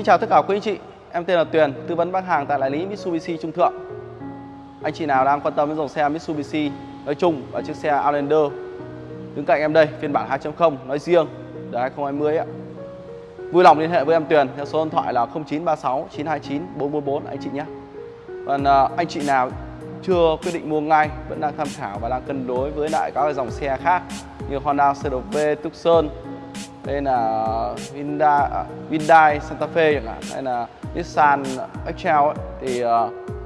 Xin chào tất cả quý anh chị, em tên là Tuyền, tư vấn bán hàng tại đại lý Mitsubishi Trung Thượng. Anh chị nào đang quan tâm đến dòng xe Mitsubishi nói chung và chiếc xe Outlander đứng cạnh em đây phiên bản 2.0 nói riêng đời 2020 ạ. Vui lòng liên hệ với em Tuyền theo số điện thoại là 0936 929 444 anh chị nhé. Còn à, anh chị nào chưa quyết định mua ngay vẫn đang tham khảo và đang cân đối với lại các dòng xe khác như Honda CRV Tucson đây là Hyundai, à, Hyundai Santa Fe chẳng hạn. Hay là Nissan Excel ấy, thì à,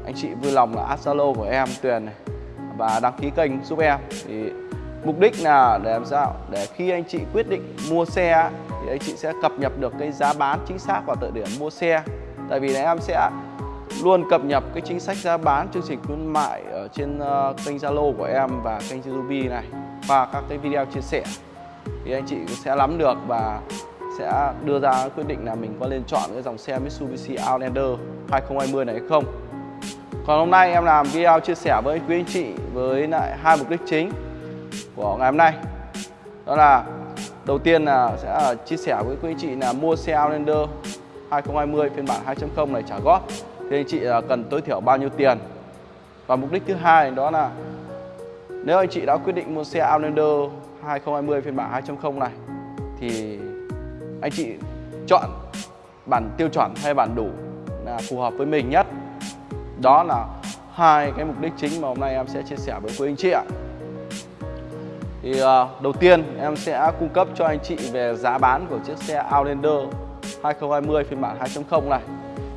anh chị vui lòng là add Zalo của em Tuyền này và đăng ký kênh giúp em. Thì mục đích là để làm sao? Để khi anh chị quyết định mua xe thì anh chị sẽ cập nhật được cái giá bán chính xác vào thời điểm mua xe. Tại vì là em sẽ luôn cập nhật cái chính sách giá bán chương trình khuyến mại ở trên ờ, kênh Zalo của em và kênh YouTube này và các cái video chia sẻ thì anh chị sẽ nắm được và sẽ đưa ra quyết định là mình có nên chọn cái dòng xe Mitsubishi Outlander 2020 này hay không. Còn hôm nay em làm video chia sẻ với quý anh chị với lại hai mục đích chính của ngày hôm nay. Đó là đầu tiên là sẽ chia sẻ với quý anh chị là mua xe Outlander 2020 phiên bản 2.0 này trả góp. Thì anh chị à, cần tối thiểu bao nhiêu tiền? Và mục đích thứ hai đó là nếu anh chị đã quyết định mua xe Outlander 2020 phiên bản 2.0 này thì anh chị chọn bản tiêu chuẩn hay bản đủ là phù hợp với mình nhất. Đó là hai cái mục đích chính mà hôm nay em sẽ chia sẻ với quý anh chị ạ. Thì uh, đầu tiên em sẽ cung cấp cho anh chị về giá bán của chiếc xe Outlander 2020 phiên bản 2.0 này.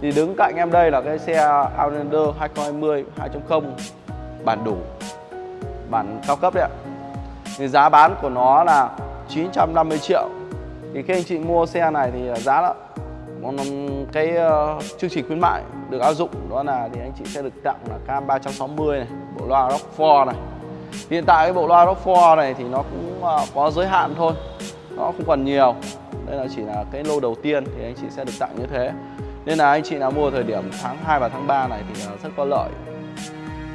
Thì đứng cạnh em đây là cái xe Outlander 2020 2.0 bản đủ bản cao cấp đấy ạ thì giá bán của nó là 950 triệu. Thì khi anh chị mua xe này thì giá đó cái uh, chương trình khuyến mại được áp dụng đó là thì anh chị sẽ được tặng là cam 360 này bộ loa Rockford này. Hiện tại cái bộ loa Rockford này thì nó cũng uh, có giới hạn thôi nó không còn nhiều. Đây là chỉ là cái lô đầu tiên thì anh chị sẽ được tặng như thế. Nên là anh chị nào mua thời điểm tháng 2 và tháng 3 này thì ờ, rất có lợi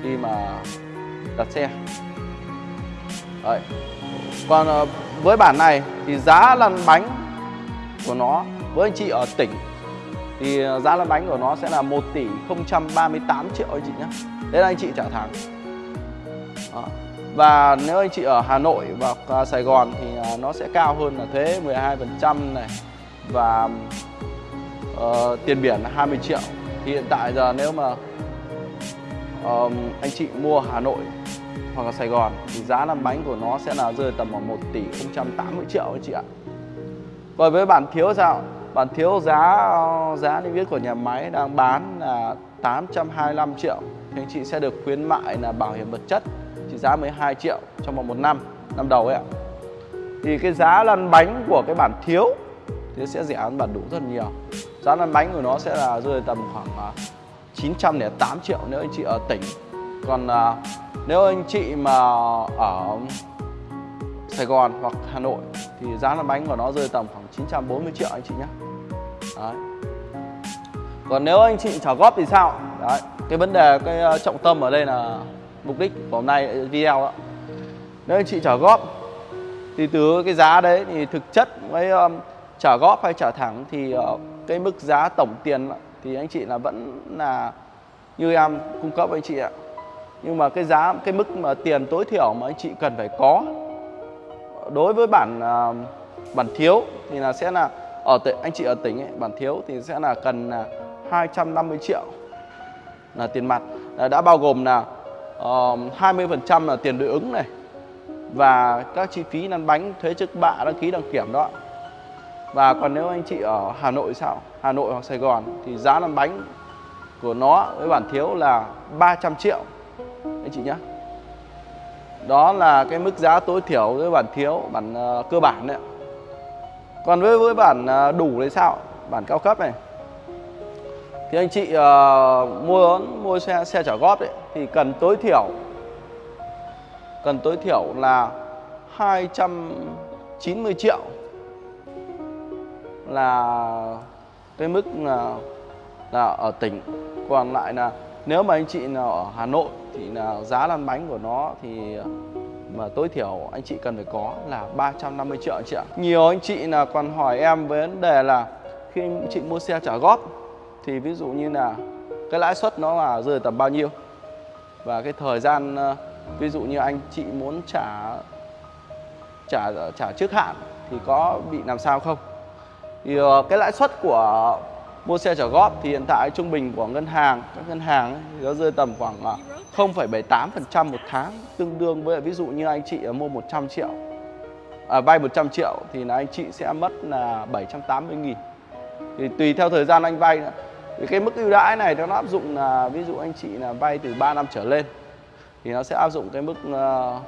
khi mà đặt xe. Đấy. Còn ờ, với bản này thì giá lăn bánh của nó với anh chị ở tỉnh thì ờ, giá lăn bánh của nó sẽ là 1 tỷ 038 triệu anh chị nhé Đấy là anh chị trả tháng. Đó. Và nếu anh chị ở Hà Nội và ờ, Sài Gòn thì nó sẽ cao hơn là thuế 12% này Và uh, tiền biển là 20 triệu Thì hiện tại giờ nếu mà um, anh chị mua Hà Nội hoặc là Sài Gòn, thì giá lăn bánh của nó sẽ là rơi tầm khoảng 1 tỷ 080 triệu anh chị ạ. Còn với bản thiếu sao? Bản thiếu giá giá niêm yết của nhà máy đang bán là 825 triệu thì anh chị sẽ được khuyến mại là bảo hiểm vật chất, trị giá 12 triệu trong vòng một năm năm đầu ấy ạ. Thì cái giá lăn bánh của cái bản thiếu thì sẽ rẻ hơn bản đủ rất nhiều. Giá lăn bánh của nó sẽ là rơi tầm khoảng à, 908 triệu nếu anh chị ở tỉnh. Còn à, nếu anh chị mà ở Sài Gòn hoặc Hà Nội thì giá lăn bánh của nó rơi tầm khoảng 940 triệu anh chị nhé Đấy. Còn nếu anh chị trả góp thì sao? Đấy. Cái vấn đề cái ờ, trọng tâm ở đây là mục đích của hôm nay ờ, video đó. Nếu anh chị trả góp thì từ cái giá đấy thì thực chất với ờ, um, trả góp hay trả thẳng thì uh, cái mức giá tổng tiền thì anh chị là vẫn là như em cung cấp anh chị ạ nhưng mà cái giá cái mức mà tiền tối thiểu mà anh chị cần phải có đối với bản à, bản thiếu thì là sẽ là ở tỉnh anh chị ở tỉnh ấy, bản thiếu thì sẽ là cần là 250 triệu là tiền mặt. Là đã bao gồm là ờ, uh, 20% là tiền đối ứng này và các chi phí lăn bánh thuế trước bạ đăng ký đăng kiểm đó. Và còn nếu anh chị ở Hà Nội sao? Hà Nội hoặc Sài Gòn thì giá lăn bánh của nó với bản thiếu là 300 triệu anh chị nhé đó là cái mức giá tối thiểu với bản thiếu bản uh, cơ bản đấy còn với với bản uh, đủ thì sao? Bản cao cấp này. Thì anh chị uh, mua mua xe xe trả góp đấy thì cần tối thiểu cần tối thiểu là 290 triệu là cái mức là là ở tỉnh. Còn lại là nếu mà anh chị nào ở Hà Nội thì là giá lăn bánh của nó thì, mà tối thiểu anh chị cần phải có là 350 triệu anh chị ạ. Nhiều anh chị là còn hỏi em với vấn đề là khi anh chị mua xe trả góp thì ví dụ như là cái lãi suất nó là rơi tầm bao nhiêu và cái thời gian ờ, ví dụ như anh chị muốn trả trả trả trước hạn thì có bị làm sao không thì ờ, cái lãi suất của mua xe trả góp thì hiện tại trung bình của ngân hàng các ngân hàng ấy, thì nó rơi tầm khoảng à, 0,78% một tháng tương đương với ví dụ như anh chị à, mua 100 triệu à, vay 100 triệu thì là anh chị sẽ mất là 780 nghìn. Thì tùy theo thời gian anh vay thì cái mức ưu đãi này nó áp dụng là ví dụ anh chị là vay từ 3 năm trở lên thì nó sẽ áp dụng cái mức ờ,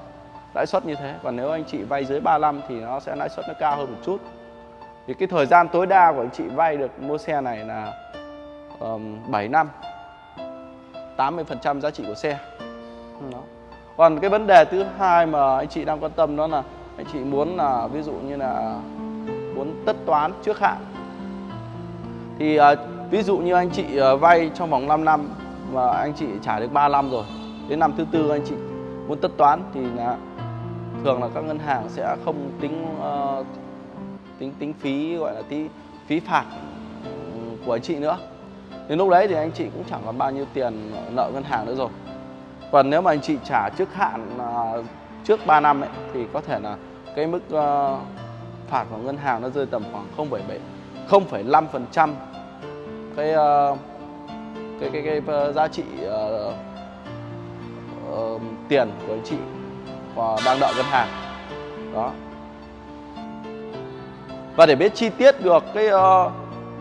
lãi suất như thế. Còn nếu anh chị vay dưới 3 năm thì nó sẽ lãi suất nó cao hơn một chút thì cái thời gian tối đa của anh chị vay được mua xe này là um, 7 năm. 80% giá trị của xe. Đó. còn cái vấn đề thứ hai mà anh chị đang quan tâm đó là anh chị muốn là ví dụ như là muốn tất toán trước hạn. Thì à, ví dụ như anh chị à, vay trong vòng 5 năm mà anh chị trả được 3 năm rồi đến năm thứ tư anh chị muốn tất toán thì là thường là các ngân hàng sẽ không tính ờ, tính tính phí gọi là tí phí phạt ừ, của anh chị nữa. Đến lúc đấy thì anh chị cũng chẳng còn bao nhiêu tiền nợ ngân hàng nữa rồi. Còn nếu mà anh chị trả trước hạn à, trước 3 năm ấy thì có thể là cái mức ờ, phạt của ngân hàng nó rơi tầm khoảng 0,7 0,5% ờ, cái cái cái cái giá trị uh, uh, tiền của anh chị và đang nợ ngân hàng. Đó và để biết chi tiết được cái ờ,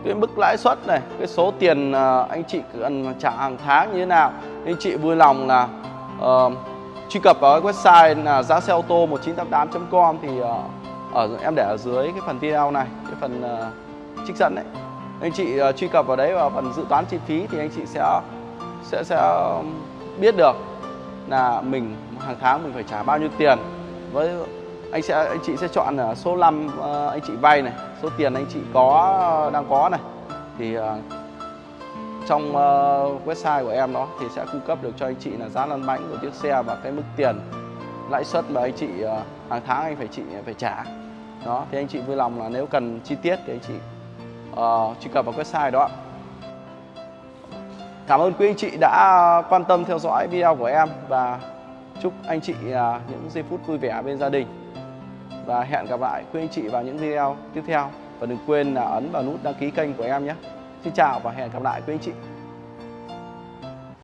cái mức lãi suất này cái số tiền ờ, anh chị cần trả hàng tháng như thế nào anh chị vui lòng là uh, truy cập vào cái website là giá xe ô tô 1988.com thì uh, ở em để ở dưới cái phần video này cái phần uh, trích dẫn đấy. Anh chị uh, truy cập vào đấy vào phần dự toán chi phí thì anh chị sẽ sẽ sẽ biết được là mình hàng tháng mình phải trả bao nhiêu tiền với anh sẽ anh chị sẽ chọn là số năm à, anh chị vay này số tiền anh chị có à, đang có này. Thì à, trong website của em đó thì sẽ cung cấp được cho anh chị là giá lăn bánh của chiếc xe và cái mức tiền lãi suất mà anh chị hàng tháng anh phải chị phải trả. Đó thì anh chị vui lòng là nếu cần chi tiết thì anh chị uh, truy cập vào website đó. Cảm ơn quý anh chị đã quan tâm theo dõi video của em và chúc anh chị những giây phút vui vẻ bên gia đình và hẹn gặp lại quý anh chị vào những video tiếp theo. Và đừng quên là ấn vào nút đăng ký kênh của em nhé. Xin chào và hẹn gặp lại quý anh chị.